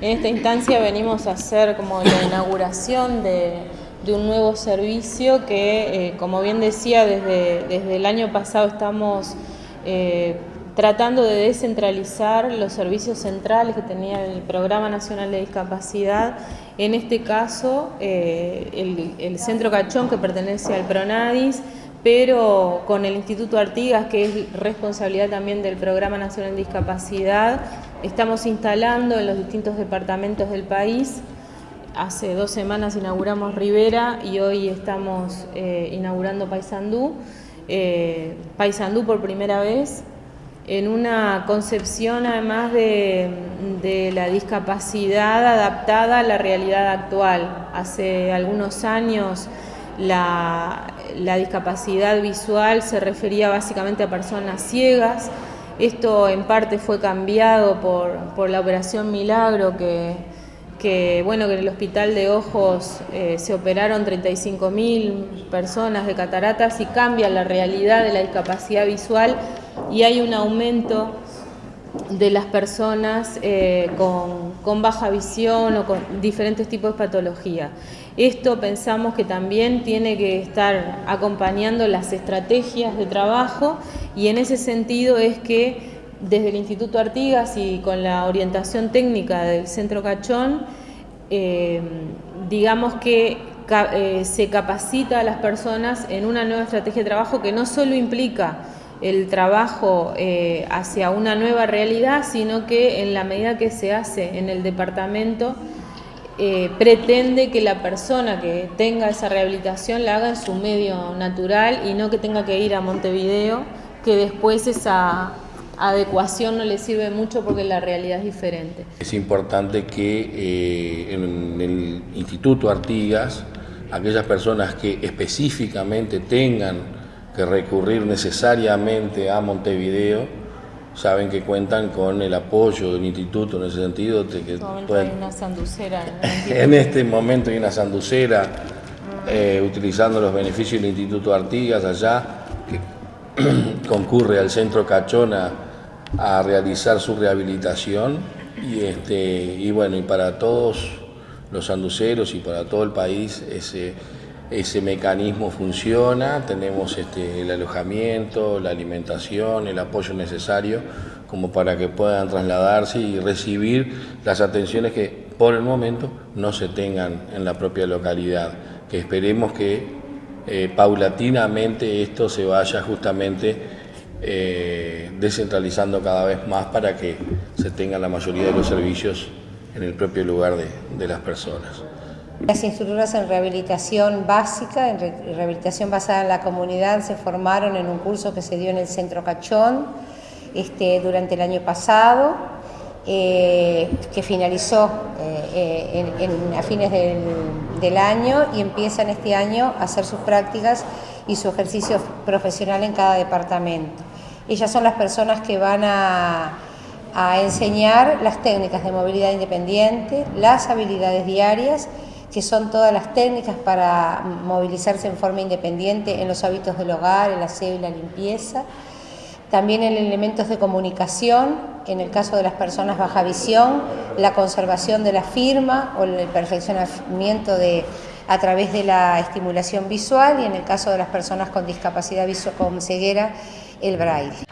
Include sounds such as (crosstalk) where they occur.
En esta instancia venimos a hacer como la inauguración de, un nuevo servicio que, eh, como bien decía, desde, desde, el año pasado estamos eh, tratando de descentralizar los servicios centrales que tenía el Programa Nacional de Discapacidad, en este caso eh, el, el Centro Cachón que pertenece al PRONADIS, pero con el Instituto Artigas, que es responsabilidad también del Programa Nacional de Discapacidad, estamos instalando en los distintos departamentos del país. Hace dos semanas inauguramos Rivera y hoy estamos eh, inaugurando Paysandú. Eh, Paysandú por primera vez, en una concepción además de, de, la discapacidad adaptada a la realidad actual. Hace algunos años la, discapacidad visual se refería básicamente a personas ciegas. Esto en parte fue cambiado por, la operación Milagro, que, bueno, que en el Hospital de Ojos eh, se operaron 35.000 personas de cataratas y cambia la realidad de la discapacidad visual y hay un aumento de las personas eh, con, baja visión o con diferentes tipos de patología. Esto pensamos que también tiene que estar acompañando las estrategias de trabajo y en ese sentido es que desde el Instituto Artigas y con la orientación técnica del Centro Cachón, eh, digamos que eh, se capacita a las personas en una nueva estrategia de trabajo que no solo implica el trabajo eh, hacia una nueva realidad, sino que en la medida que se hace en el departamento, eh, pretende que la persona que tenga esa rehabilitación la haga en su medio natural y no que tenga que ir a Montevideo, que después esa adecuación no le sirve mucho porque la realidad es diferente. Es importante que eh, en el Instituto Artigas, aquellas personas que específicamente tengan que recurrir necesariamente a Montevideo, saben que cuentan con el apoyo del instituto en ese sentido. que en este momento hay una sanducera. (laughs) En, este momento hay una sanducera eh, utilizando los beneficios del Instituto Artigas allá, que (clears throat) concurre al centro Cachona a realizar su rehabilitación y, este, y bueno, y para todos los sanduceros y para todo el país ese ese mecanismo funciona, tenemos este, el alojamiento, la alimentación, el apoyo necesario como para que puedan trasladarse y recibir las atenciones que por el momento no se tengan en la propia localidad, que esperemos que eh, paulatinamente esto se vaya justamente eh, descentralizando cada vez más para que se tengan la mayoría de los servicios en el propio lugar de las personas. Las instructoras en rehabilitación básica, en rehabilitación basada en la comunidad, se formaron en un curso que se dio en el Centro Cachón este, durante el año pasado, eh, que finalizó eh, a fines del, año y empiezan este año a hacer sus prácticas y su ejercicio profesional en cada departamento. Ellas son las personas que van a enseñar las técnicas de movilidad independiente, las habilidades diarias que son todas las técnicas para movilizarse en forma independiente en los hábitos del hogar, el aseo y la limpieza. También en elementos de comunicación, en el caso de las personas baja visión, la conservación de la firma o el perfeccionamiento de, a través de la estimulación visual y en el caso de las personas con discapacidad visual, con ceguera, el braille.